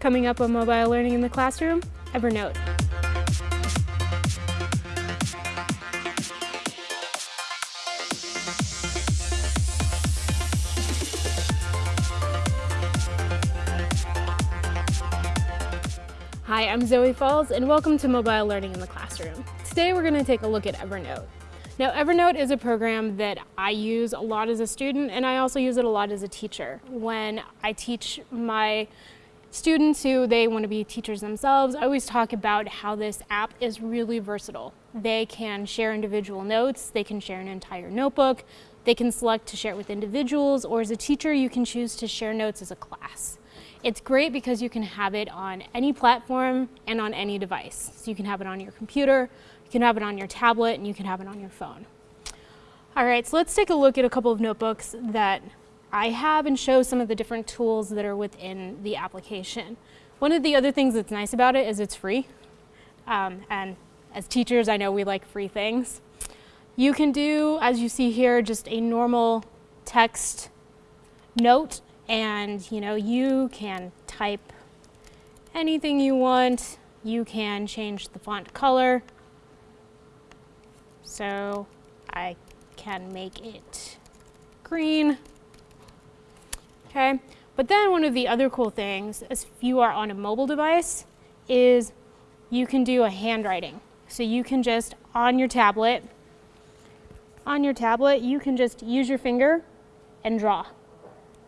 Coming up on Mobile Learning in the Classroom, Evernote. Hi, I'm Zoe Falls and welcome to Mobile Learning in the Classroom. Today we're going to take a look at Evernote. Now Evernote is a program that I use a lot as a student and I also use it a lot as a teacher. When I teach my students who they want to be teachers themselves, I always talk about how this app is really versatile. They can share individual notes, they can share an entire notebook, they can select to share it with individuals, or as a teacher you can choose to share notes as a class. It's great because you can have it on any platform and on any device. So you can have it on your computer, you can have it on your tablet, and you can have it on your phone. All right, so let's take a look at a couple of notebooks that I have and show some of the different tools that are within the application. One of the other things that's nice about it is it's free. Um, and as teachers, I know we like free things. You can do, as you see here, just a normal text note and you know you can type anything you want you can change the font color so I can make it green okay but then one of the other cool things if you are on a mobile device is you can do a handwriting so you can just on your tablet on your tablet you can just use your finger and draw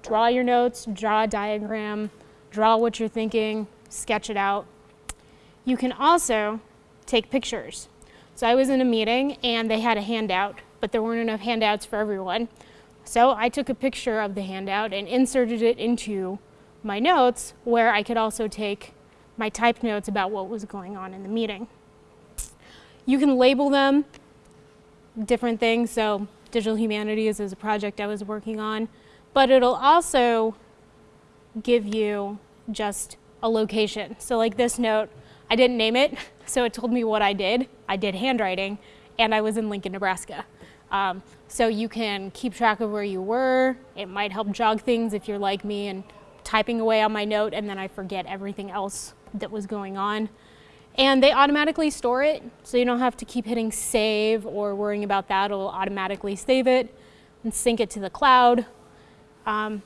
draw your notes, draw a diagram, draw what you're thinking, sketch it out. You can also take pictures. So I was in a meeting and they had a handout, but there weren't enough handouts for everyone. So I took a picture of the handout and inserted it into my notes where I could also take my typed notes about what was going on in the meeting. You can label them different things. So digital humanities is a project I was working on but it'll also give you just a location. So like this note, I didn't name it, so it told me what I did. I did handwriting, and I was in Lincoln, Nebraska. Um, so you can keep track of where you were. It might help jog things if you're like me and typing away on my note and then I forget everything else that was going on. And they automatically store it, so you don't have to keep hitting save or worrying about that. It'll automatically save it and sync it to the cloud um,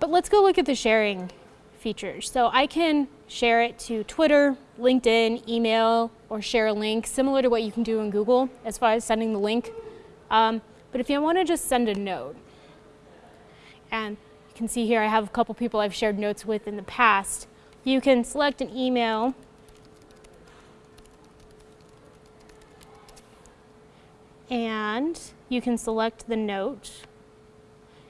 but let's go look at the sharing features. So I can share it to Twitter, LinkedIn, email, or share a link, similar to what you can do in Google as far as sending the link. Um, but if you want to just send a note, and you can see here I have a couple people I've shared notes with in the past, you can select an email and you can select the note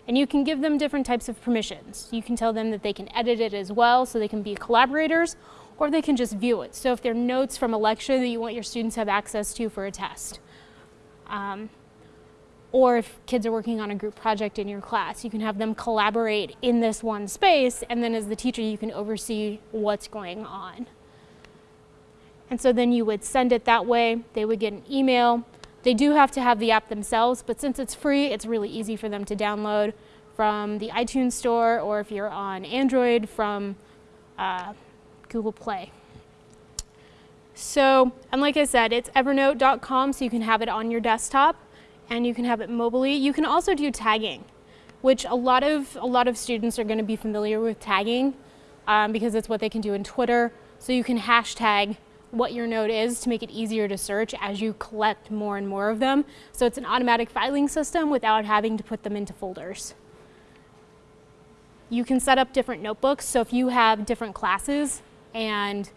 and you can give them different types of permissions. You can tell them that they can edit it as well so they can be collaborators or they can just view it. So if there are notes from a lecture that you want your students to have access to for a test. Um, or if kids are working on a group project in your class, you can have them collaborate in this one space and then as the teacher you can oversee what's going on. And so then you would send it that way, they would get an email, they do have to have the app themselves, but since it's free, it's really easy for them to download from the iTunes store or if you're on Android from uh, Google Play. So, and like I said, it's evernote.com so you can have it on your desktop and you can have it mobilely. You can also do tagging, which a lot of, a lot of students are going to be familiar with tagging um, because it's what they can do in Twitter. So you can hashtag what your note is to make it easier to search as you collect more and more of them. So it's an automatic filing system without having to put them into folders. You can set up different notebooks. So if you have different classes and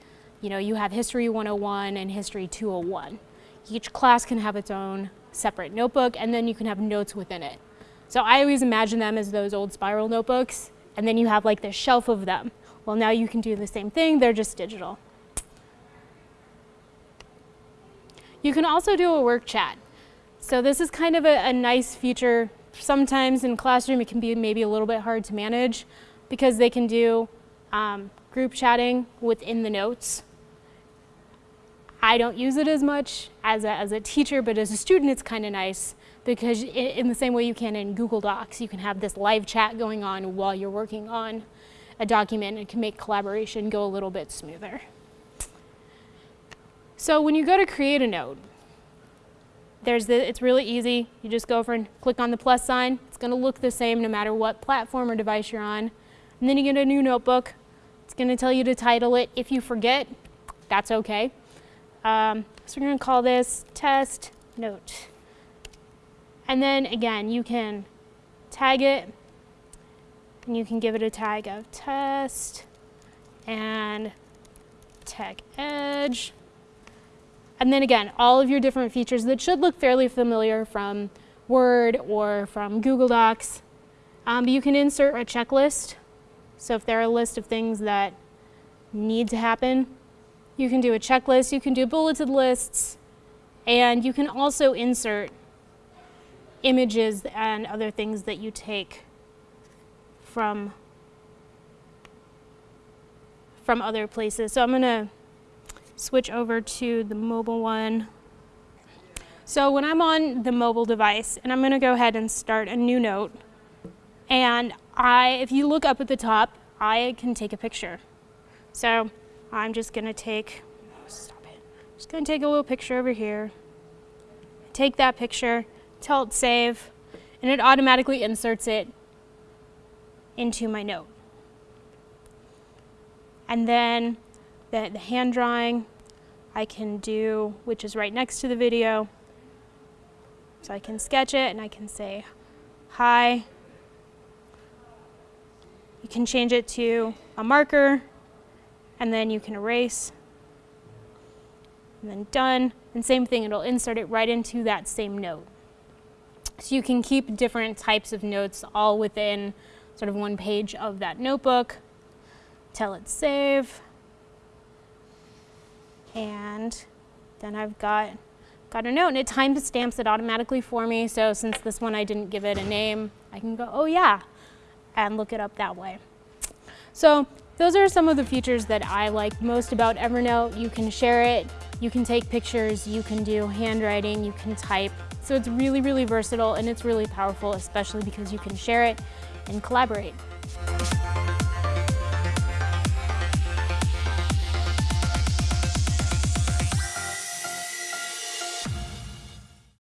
you know, you have History 101 and History 201, each class can have its own separate notebook and then you can have notes within it. So I always imagine them as those old spiral notebooks and then you have like this shelf of them. Well, now you can do the same thing, they're just digital. You can also do a work chat. So this is kind of a, a nice feature. Sometimes in classroom it can be maybe a little bit hard to manage because they can do um, group chatting within the notes. I don't use it as much as a, as a teacher, but as a student it's kind of nice because in the same way you can in Google Docs, you can have this live chat going on while you're working on a document and can make collaboration go a little bit smoother. So when you go to create a node, there's the, it's really easy. You just go over and click on the plus sign. It's going to look the same no matter what platform or device you're on. And then you get a new notebook. It's going to tell you to title it. If you forget, that's okay. Um, so we're going to call this test note. And then again, you can tag it and you can give it a tag of test and tag edge. And then again, all of your different features that should look fairly familiar from Word or from Google Docs. Um, you can insert a checklist. So if there are a list of things that need to happen, you can do a checklist, you can do bulleted lists, and you can also insert images and other things that you take from from other places. So I'm going to switch over to the mobile one. So when I'm on the mobile device, and I'm going to go ahead and start a new note, and I, if you look up at the top, I can take a picture. So I'm just going to take, stop it, just going to take a little picture over here, take that picture, tell it save, and it automatically inserts it into my note. And then the, the hand drawing I can do, which is right next to the video. So I can sketch it and I can say hi. You can change it to a marker and then you can erase and then done. And same thing, it'll insert it right into that same note. So you can keep different types of notes all within sort of one page of that notebook. Tell it save. And then I've got, got a note and it time stamps it automatically for me. So since this one I didn't give it a name, I can go, oh yeah, and look it up that way. So those are some of the features that I like most about Evernote. You can share it, you can take pictures, you can do handwriting, you can type. So it's really, really versatile and it's really powerful, especially because you can share it and collaborate.